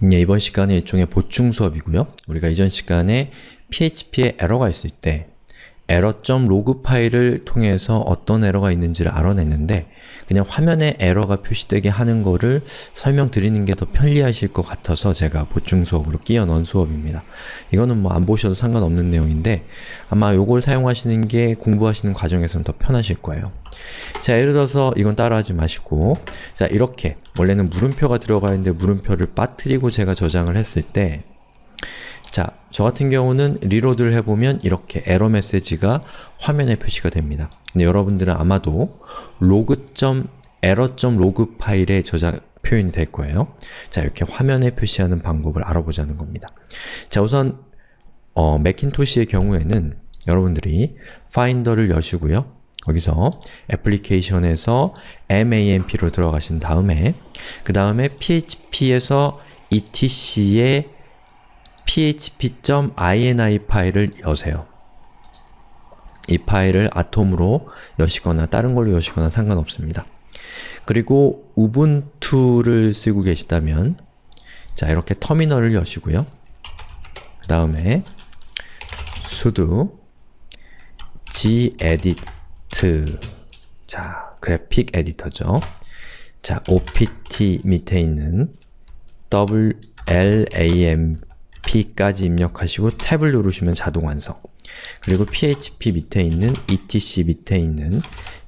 네, 이번 시간은 일종의 보충 수업이고요. 우리가 이전 시간에 PHP에 에러가 있을 때 에러.log 파일을 통해서 어떤 에러가 있는지를 알아냈는데 그냥 화면에 에러가 표시되게 하는 거를 설명드리는 게 더 편리하실 것 같아서 제가 보충 수업으로 끼워 넣은 수업입니다. 이거는 뭐 안 보셔도 상관없는 내용인데 아마 이걸 사용하시는 게 공부하시는 과정에서는 더 편하실 거예요. 자, 예를 들어서 이건 따라하지 마시고 자, 이렇게 원래는 물음표가 들어가 있는데 물음표를 빠뜨리고 제가 저장을 했을 때 자, 저 같은 경우는 reload를 해보면 이렇게 에러 메시지가 화면에 표시가 됩니다. 근데 여러분들은 아마도 log.error.log 파일에 저장 표현이 될 거예요. 자, 이렇게 화면에 표시하는 방법을 알아보자는 겁니다. 자, 우선 어, Macintosh의 경우에는 여러분들이 Finder를 여시고요. 거기서 애플리케이션에서 mamp로 들어가신 다음에 그 다음에 php에서 etc의 php.ini 파일을 여세요. 이 파일을 아톰으로 여시거나 다른 걸로 여시거나 상관없습니다. 그리고 우분투를 쓰고 계시다면 자 이렇게 터미널을 여시고요. 그 다음에 sudo gedit 자 그래픽 에디터죠. 자 opt 밑에 있는 wlam p까지 입력하시고 탭을 누르시면 자동 완성 그리고 php 밑에 있는 etc 밑에 있는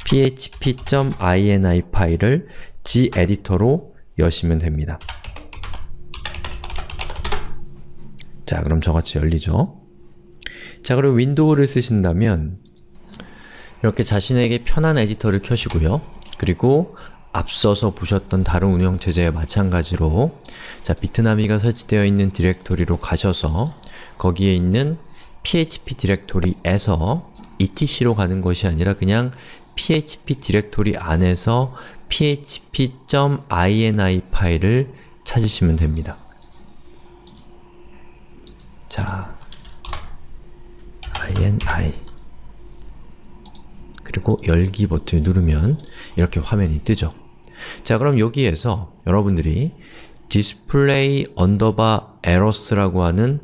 php.ini 파일을 gedit로 여시면 됩니다. 자, 그럼 저같이 열리죠? 자, 그리고 윈도우를 쓰신다면 이렇게 자신에게 편한 에디터를 켜시고요. 그리고 앞서서 보셨던 다른 운영체제와 마찬가지로 자 Bitnami가 설치되어 있는 디렉토리로 가셔서 거기에 있는 php 디렉토리에서 etc로 가는 것이 아니라 그냥 php 디렉토리 안에서 php.ini 파일을 찾으시면 됩니다. 자, ini 그리고 열기 버튼을 누르면 이렇게 화면이 뜨죠. 자 그럼 여기에서 여러분들이 display underbar errors라고 하는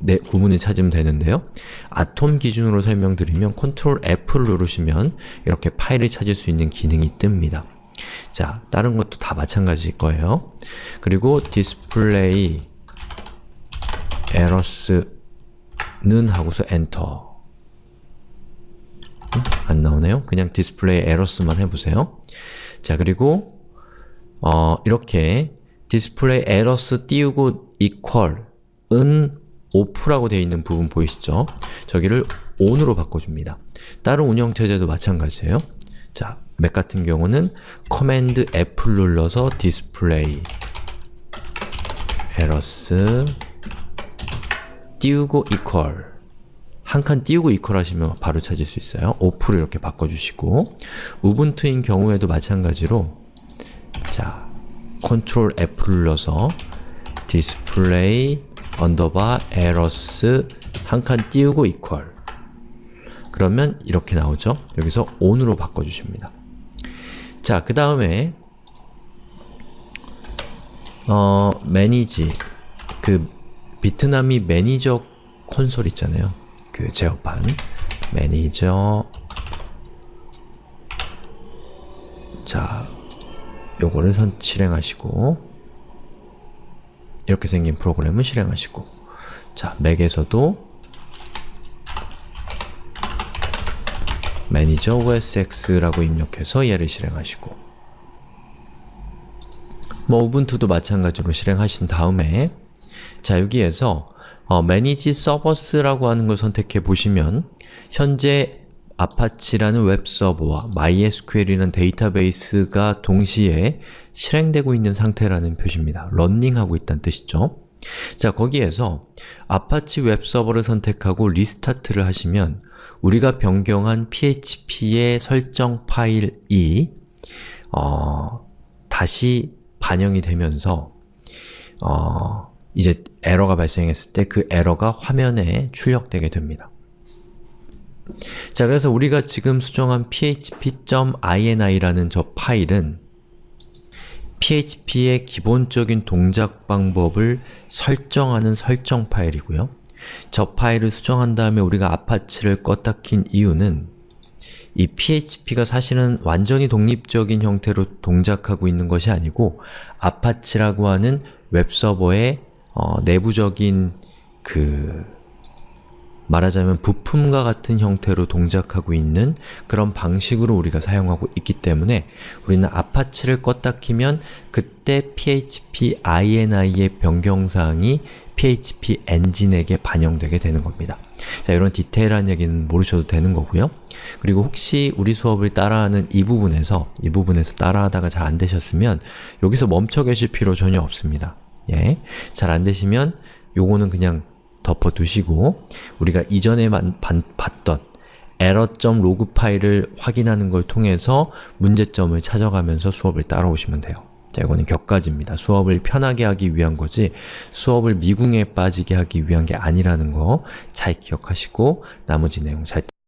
네, 구문을 찾으면 되는데요. 아톰 기준으로 설명드리면 Ctrl F를 누르시면 이렇게 파일을 찾을 수 있는 기능이 뜹니다. 자, 다른 것도 다 마찬가지일 거예요. 그리고 display errors는 하고서 엔터 안 나오네요? 그냥 display errors만 해보세요. 자, 그리고 어, 이렇게 display errors 띄우고 equal은 off라고 되어 있는 부분 보이시죠? 저기를 on으로 바꿔줍니다. 다른 운영체제도 마찬가지예요. 자, 맥 같은 경우는 command F를 눌러서 display errors 띄우고 equal 한 칸 띄우고 equal 하시면 바로 찾을 수 있어요. off로 이렇게 바꿔주시고 우분투인 경우에도 마찬가지로 자, Ctrl F를 눌러서 display underbar errors 한 칸 띄우고 equal 그러면 이렇게 나오죠? 여기서 on으로 바꿔주십니다. 자, 그 다음에 어, manage 그 Bitnami manager console 있잖아요. 그 제어판. 매니저. 자, 요거를 선 실행하시고. 이렇게 생긴 프로그램을 실행하시고. 자, 맥에서도 매니저 osx라고 입력해서 얘를 실행하시고. 뭐 우분투도 마찬가지로 실행하신 다음에 자, 여기에서 어, Manage Servers라고 하는 걸 선택해 보시면 현재 Apache라는 웹서버와 MySQL이라는 데이터베이스가 동시에 실행되고 있는 상태라는 표시입니다. running하고 있다는 뜻이죠. 자, 거기에서 아파치 웹서버를 선택하고 restart를 하시면 우리가 변경한 php의 설정 파일이 어, 다시 반영이 되면서 어, 이제 에러가 발생했을 때 그 에러가 화면에 출력되게 됩니다. 자, 그래서 우리가 지금 수정한 php.ini라는 저 파일은 PHP의 기본적인 동작 방법을 설정하는 설정 파일이고요. 저 파일을 수정한 다음에 우리가 Apache를 껐다 킨 이유는 이 PHP가 사실은 완전히 독립적인 형태로 동작하고 있는 것이 아니고 Apache라고 하는 웹서버의 어, 내부적인 그 말하자면 부품과 같은 형태로 동작하고 있는 그런 방식으로 우리가 사용하고 있기 때문에 우리는 Apache를 껐다 키면 그때 PHP INI의 변경사항이 PHP 엔진에게 반영되게 되는 겁니다. 자, 이런 디테일한 얘기는 모르셔도 되는 거고요. 그리고 혹시 우리 수업을 따라하는 이 부분에서 이 부분에서 따라하다가 잘 안되셨으면 여기서 멈춰 계실 필요 전혀 없습니다. 예, 잘 안되시면 요거는 그냥 덮어두시고 우리가 이전에 만, 반, 봤던 error.log 파일을 확인하는 걸 통해서 문제점을 찾아가면서 수업을 따라오시면 돼요. 자, 이거는 격가지입니다. 수업을 편하게 하기 위한 거지 수업을 미궁에 빠지게 하기 위한 게 아니라는 거 잘 기억하시고 나머지 내용 잘